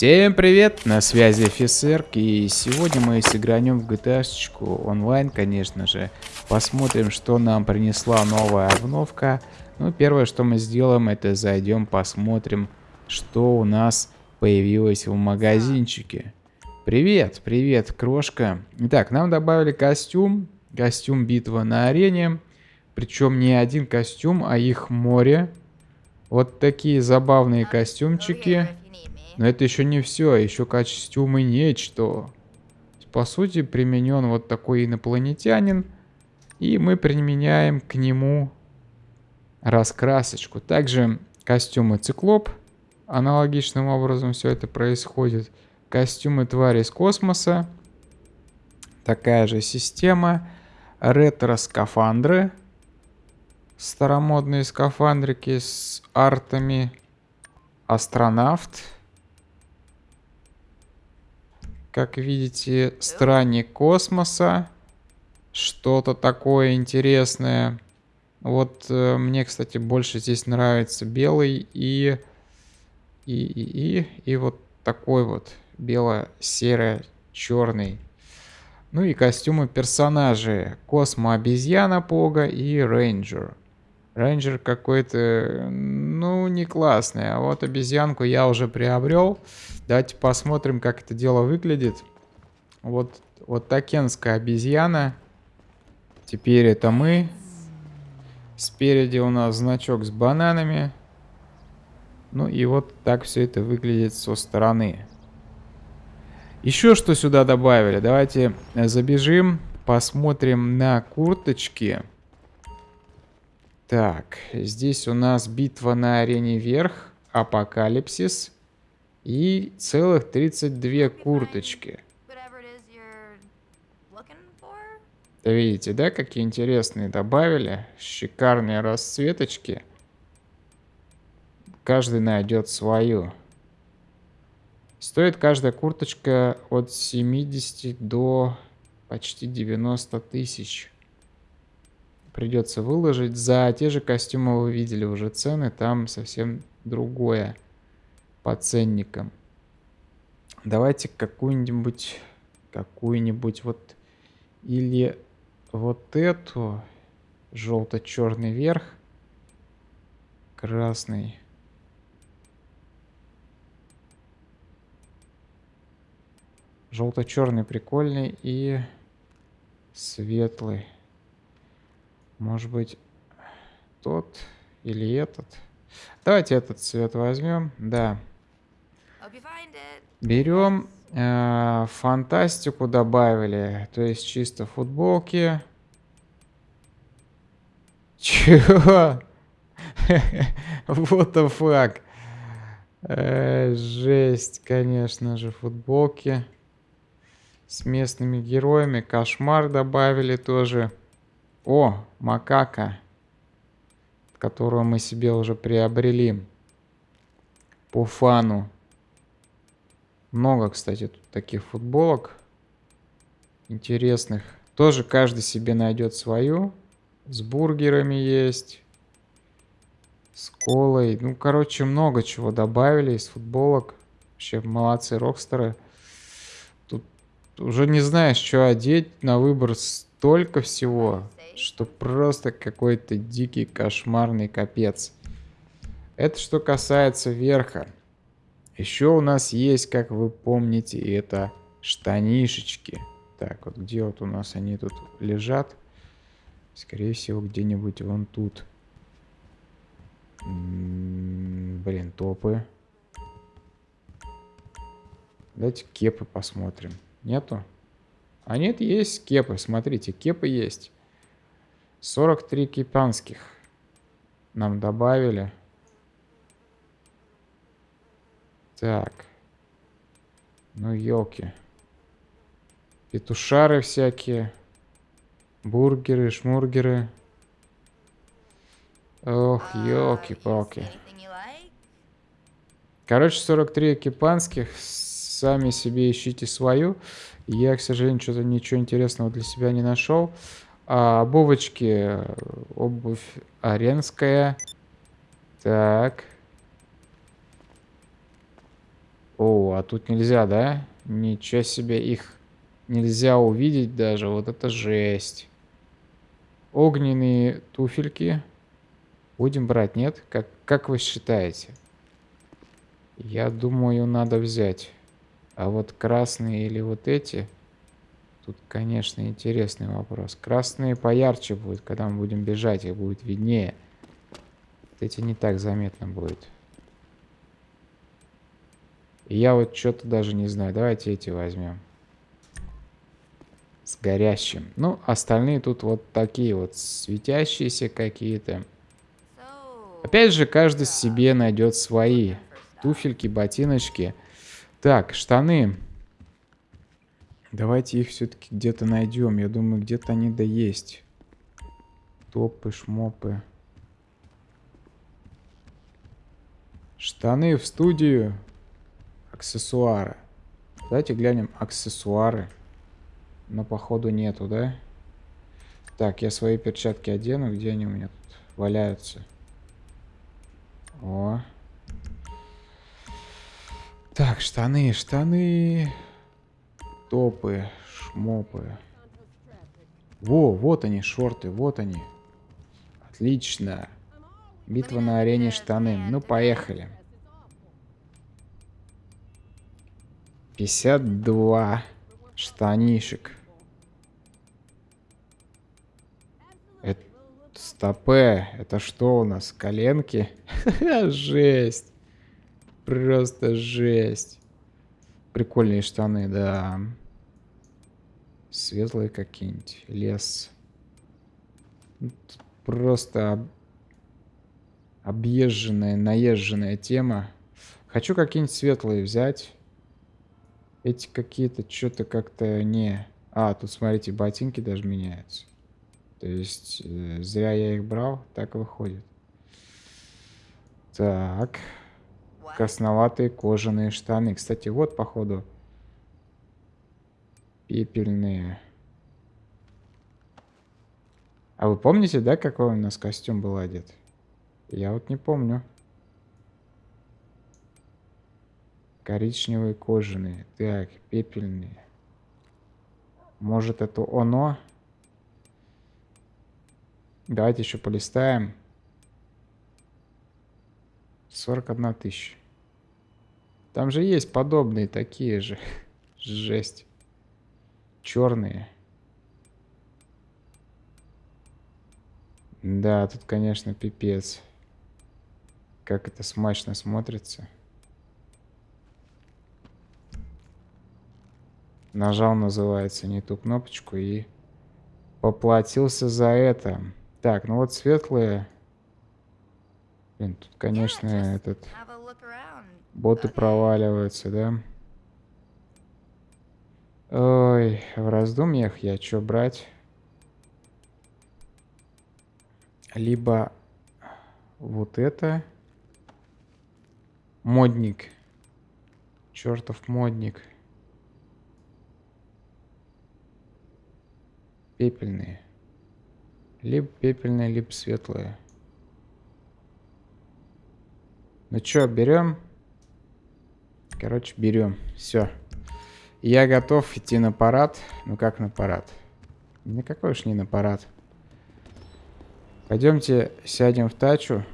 Всем привет, на связи офицер, и сегодня мы сыгранем в GTA онлайн, конечно же. Посмотрим, что нам принесла новая обновка. Ну, первое, что мы сделаем, это зайдем, посмотрим, что у нас появилось в магазинчике. Привет, привет, крошка. Итак, нам добавили костюм, костюм битва на арене. Причем не один костюм, а их море. Вот такие забавные костюмчики. Но это еще не все, еще костюмы нечто. По сути, применен вот такой инопланетянин. И мы применяем к нему раскрасочку. Также костюмы циклоп. Аналогичным образом все это происходит. Костюмы твари из космоса. Такая же система. Ретро-скафандры. Старомодные скафандрики с артами. Астронавт. Как видите, странник космоса. Что-то такое интересное. Вот э, мне, кстати, больше здесь нравится белый и... И, и, и, и вот такой вот бело-серо-черный. Ну и костюмы персонажей. Космо-обезьяна Пога и Рейнджер. Рейнджер какой-то, ну, не классный. А вот обезьянку я уже приобрел. Давайте посмотрим, как это дело выглядит. Вот, вот такенская обезьяна. Теперь это мы. Спереди у нас значок с бананами. Ну и вот так все это выглядит со стороны. Еще что сюда добавили. Давайте забежим, посмотрим на курточки. Так, здесь у нас битва на арене вверх, апокалипсис. И целых 32 курточки. Да видите, да, какие интересные добавили? Шикарные расцветочки. Каждый найдет свою. Стоит каждая курточка от 70 до почти 90 тысяч. Придется выложить. За те же костюмы вы видели уже цены. Там совсем другое по ценникам. Давайте какую-нибудь, какую-нибудь вот, или вот эту, желто-черный верх, красный. Желто-черный прикольный и светлый. Может быть, тот или этот. Давайте этот цвет возьмем. Да. Берем э, фантастику добавили. То есть чисто футболки. Чего? What the fuck? Э, жесть, конечно же, футболки. С местными героями. Кошмар добавили тоже. О, макака. Которую мы себе уже приобрели. По фану. Много, кстати, тут таких футболок интересных. Тоже каждый себе найдет свою. С бургерами есть. С колой. Ну, короче, много чего добавили из футболок. Вообще молодцы рокстеры. Тут уже не знаешь, что одеть. На выбор столько всего, что просто какой-то дикий кошмарный капец. Это что касается верха. Еще у нас есть, как вы помните, это штанишечки. Так, вот где вот у нас они тут лежат? Скорее всего, где-нибудь вон тут. М -м, блин, топы. Давайте кепы посмотрим. Нету? А нет, есть кепы. Смотрите, кепы есть. 43 кипанских нам добавили. Так. Ну, елки. Петушары всякие. Бургеры, шмургеры. Ох, елки-палки. Короче, 43 экипанских. Сами себе ищите свою. Я, к сожалению, что-то ничего интересного для себя не нашел. Обувочки. Обувь аренская. Так. О, а тут нельзя, да? Ничего себе, их нельзя увидеть даже. Вот это жесть. Огненные туфельки. Будем брать, нет? Как, как вы считаете? Я думаю, надо взять. А вот красные или вот эти... Тут, конечно, интересный вопрос. Красные поярче будут, когда мы будем бежать, их будет виднее. Вот эти не так заметно будет. Я вот что-то даже не знаю. Давайте эти возьмем. С горящим. Ну, остальные тут вот такие вот светящиеся какие-то. Опять же, каждый себе найдет свои туфельки, ботиночки. Так, штаны. Давайте их все-таки где-то найдем. Я думаю, где-то они да есть. Топы, шмопы. Штаны в студию. Аксессуары. Давайте глянем аксессуары. Но походу нету, да? Так, я свои перчатки одену. Где они у меня тут валяются? О. Так, штаны, штаны. Топы, шмопы. Во, вот они, шорты, вот они. Отлично. Битва на арене штаны. Ну, поехали. 52 штанишек. Это стопе. Это что у нас? Коленки? жесть. Просто жесть. Прикольные штаны, да. Светлые какие-нибудь. Лес. Просто об... объезженная, наезженная тема. Хочу какие-нибудь светлые взять. Эти какие-то что-то как-то не... А, тут, смотрите, ботинки даже меняются. То есть, э, зря я их брал, так выходит. Так. Красноватые кожаные штаны. Кстати, вот, походу, пепельные. А вы помните, да, какой у нас костюм был одет? Я вот не помню. Коричневые кожаные. Так, пепельные. Может, это оно? Давайте еще полистаем. 41 тысяча. Там же есть подобные такие же. Жесть. Черные. Да, тут, конечно, пипец. Как это смачно смотрится. Нажал, называется, не ту кнопочку и поплатился за это. Так, ну вот светлые. Блин, тут, конечно, этот... Боты проваливаются, да? Ой, в раздумьях я что брать? Либо вот это. Модник. Чертов модник. Пепельные. Либо пепельные, либо светлые. Ну что, берем? Короче, берем. Все. Я готов идти на парад. Ну как на парад? Никакой уж не на парад. Пойдемте сядем в тачу.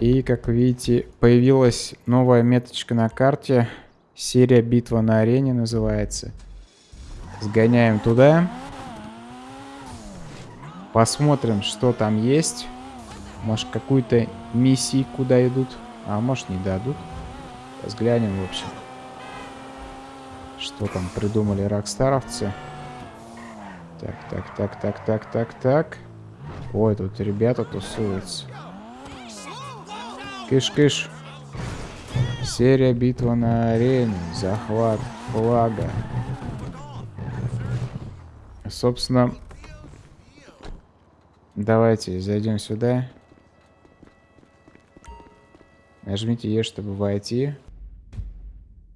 И, как видите, появилась новая меточка на карте. Серия «Битва на арене» называется. Сгоняем туда. Посмотрим, что там есть. Может, какую-то миссию куда идут. А может, не дадут. Взглянем, в общем. Что там придумали рокстаровцы. Так, так, так, так, так, так, так. Ой, тут ребята тусуются. Кыш-кыш. Серия битва на арене. Захват флага. Собственно, давайте зайдем сюда. Нажмите Е, чтобы войти.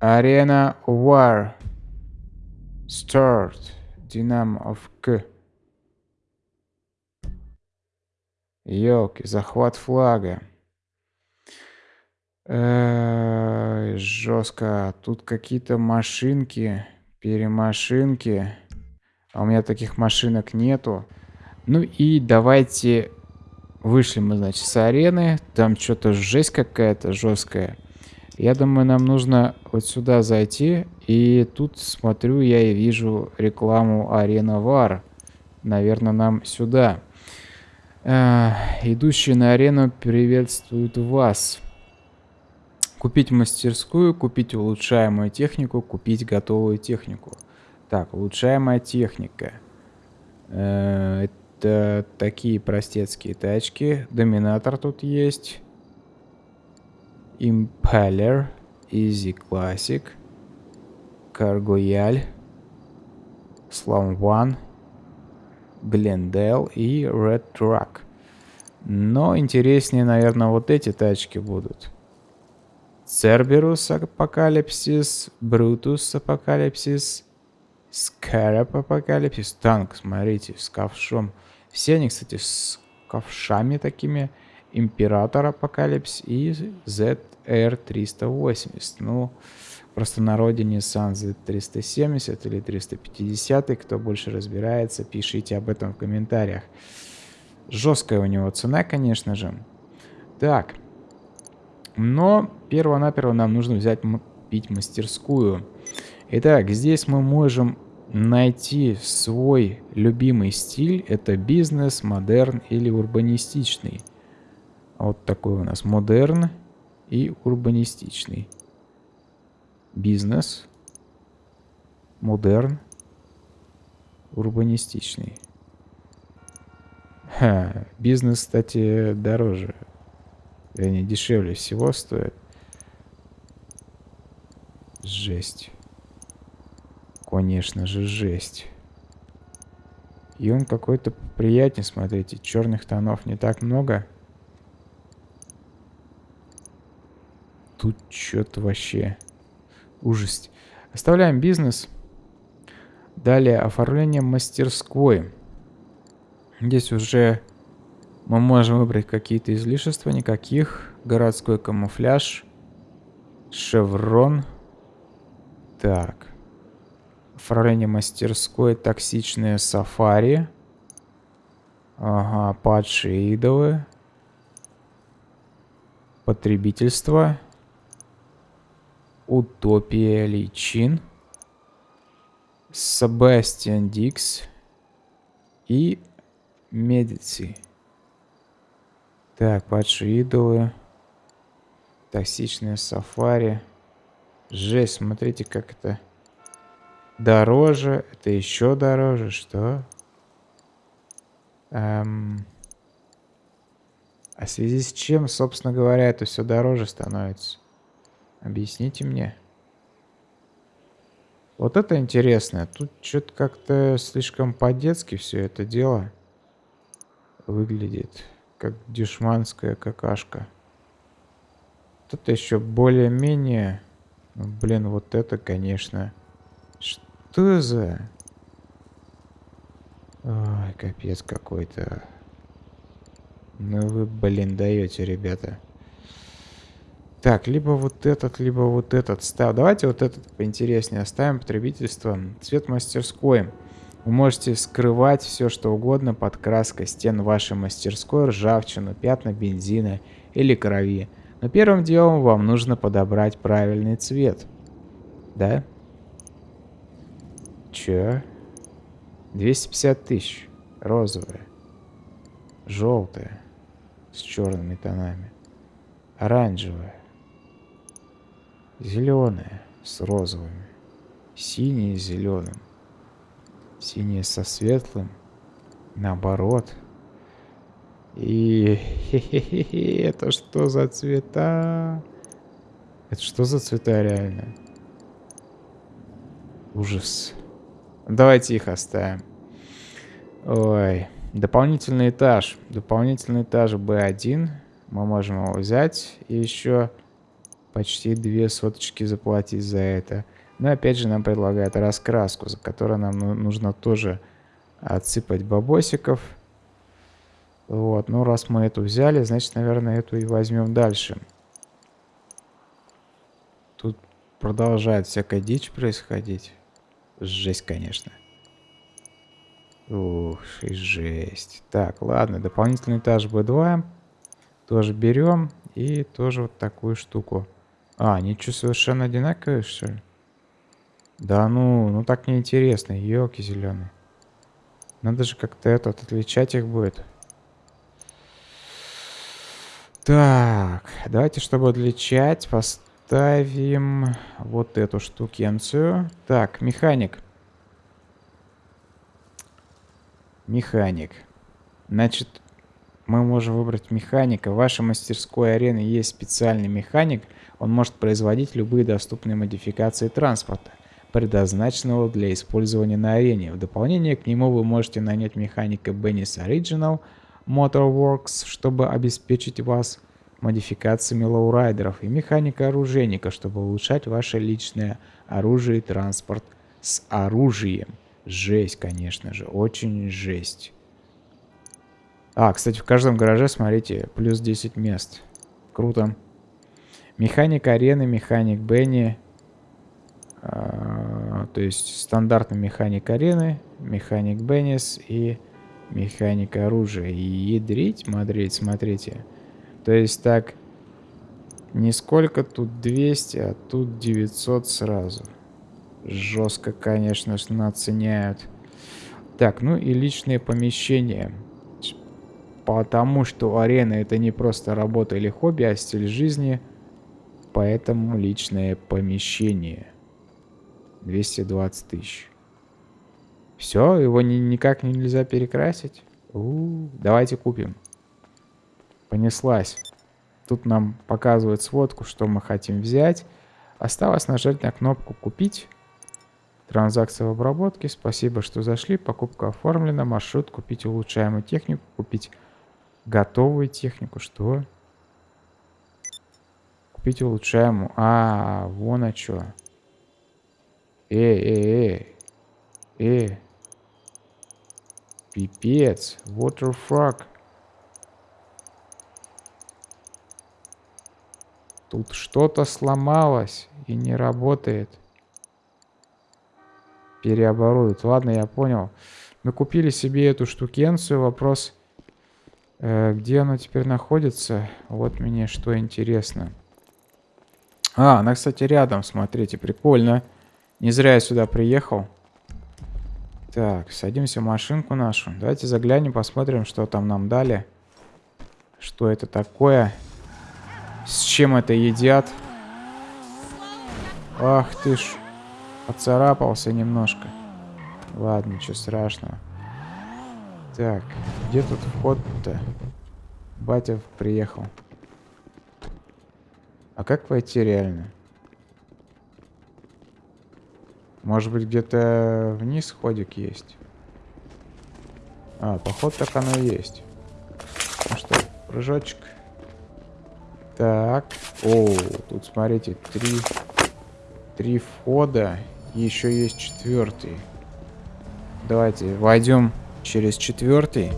Арена War. Start. Dynamo of К. Елки, захват флага. Э, жестко. Тут какие-то машинки, перемашинки. А у меня таких машинок нету. Ну и давайте вышли мы, значит, с арены. Там что-то жесть какая-то жесткая. Я думаю, нам нужно вот сюда зайти. И тут смотрю я и вижу рекламу Арена Вар. Наверное, нам сюда. Э, идущие на арену приветствуют вас. Купить мастерскую, купить улучшаемую технику, купить готовую технику. Так, улучшаемая техника. Э, это такие простецкие тачки. Доминатор тут есть. Impeller. Easy Classic. Cargoyal. Slum One. Glendale и Red Truck. Но интереснее, наверное, вот эти тачки будут. Cerberus Апокалипсис, Brutus Апокалипсис, Scarab Апокалипсис, танк, смотрите, с ковшом. Все они, кстати, с ковшами такими. Imperator Apocalypse и ZR380. Ну, просто на родине Nissan Z370 или 350, кто больше разбирается, пишите об этом в комментариях. Жесткая у него цена, конечно же. Так, но перво-наперво нам нужно взять пить мастерскую. Итак, здесь мы можем найти свой любимый стиль. Это бизнес, модерн или урбанистичный. Вот такой у нас модерн и урбанистичный. Бизнес, модерн, урбанистичный. Ха, бизнес, кстати, дороже они дешевле всего стоят. Жесть. Конечно же, жесть. И он какой-то приятнее, смотрите. Черных тонов не так много. Тут что-то вообще ужас. Оставляем бизнес. Далее оформление мастерской. Здесь уже мы можем выбрать какие-то излишества, никаких. Городской камуфляж. Шеврон. Так. Оформление мастерской. Токсичные сафари. Ага, падшие идолы. Потребительство. Утопия личин. Себастьян Дикс. И Медици. Так, падшие идолы. Токсичное сафари. Жесть, смотрите, как это дороже. Это еще дороже. Что? Эм... А в связи с чем, собственно говоря, это все дороже становится? Объясните мне. Вот это интересно. Тут что-то как-то слишком по-детски все это дело выглядит как дешманская какашка. Тут еще более-менее... Ну, блин, вот это, конечно... Что за... Ой, капец какой-то. Ну вы, блин, даете, ребята. Так, либо вот этот, либо вот этот став. Давайте вот этот поинтереснее оставим. Потребительство. Цвет мастерской. Вы можете скрывать все, что угодно под краской стен вашей мастерской, ржавчину, пятна бензина или крови. Но первым делом вам нужно подобрать правильный цвет. Да? Че? 250 тысяч. Розовая. Желтая. С черными тонами. Оранжевая. Зеленая. С розовыми. Синяя с зеленым. Синее со светлым. Наоборот. И это что за цвета? Это что за цвета реально? Ужас. Давайте их оставим. Ой. Дополнительный этаж. Дополнительный этаж B1. Мы можем его взять. И еще почти две соточки заплатить за это. Но опять же нам предлагают раскраску, за которую нам ну, нужно тоже отсыпать бабосиков. Вот, ну раз мы эту взяли, значит, наверное, эту и возьмем дальше. Тут продолжает всякая дичь происходить. Жесть, конечно. Ух, и жесть. Так, ладно, дополнительный этаж B2. Тоже берем. И тоже вот такую штуку. А, ничего совершенно одинаковые, что ли? Да ну, ну так неинтересно. Елки зеленые. Надо же как-то этот отличать их будет. Так, давайте, чтобы отличать, поставим вот эту штукенцию. Так, механик. Механик. Значит, мы можем выбрать механика. В вашей мастерской арены есть специальный механик. Он может производить любые доступные модификации транспорта, предназначенного для использования на арене. В дополнение к нему вы можете нанять механика Bennis Original – Motorworks, чтобы обеспечить вас модификациями лоурайдеров и механика-оружейника, чтобы улучшать ваше личное оружие и транспорт с оружием. Жесть, конечно же, очень жесть. А, кстати, в каждом гараже, смотрите, плюс 10 мест. Круто. Механик арены, механик Бенни. А, то есть стандартный механик арены, механик Benny's и Механика оружия. И ядрить, мадрить, смотрите. То есть так, не сколько тут 200, а тут 900 сразу. Жестко, конечно, наценяют. Так, ну и личные помещения. Потому что арена это не просто работа или хобби, а стиль жизни. Поэтому личное помещение. 220 тысяч. Все, его ни, никак нельзя перекрасить. У -у -у, давайте купим. Понеслась. Тут нам показывает сводку, что мы хотим взять. Осталось нажать на кнопку «Купить». Транзакция в обработке. Спасибо, что зашли. Покупка оформлена. Маршрут. Купить улучшаемую технику. Купить готовую технику. Что? Купить улучшаемую. А, вон а что. Эй, эй, эй. Эй. Пипец. What the fuck? Тут что-то сломалось и не работает. Переоборудуют. Ладно, я понял. Мы купили себе эту штукенцию. Вопрос, где она теперь находится? Вот мне что интересно. А, она, кстати, рядом. Смотрите, прикольно. Не зря я сюда приехал. Так, садимся в машинку нашу. Давайте заглянем, посмотрим, что там нам дали. Что это такое? С чем это едят? Ах ты ж. Поцарапался немножко. Ладно, ничего страшного. Так, где тут вход-то? Батя приехал. А как войти реально? Может быть, где-то вниз ходик есть? А, поход так оно и есть. Ну что, прыжочек. Так. О, тут смотрите, три, три входа. Еще есть четвертый. Давайте войдем через четвертый.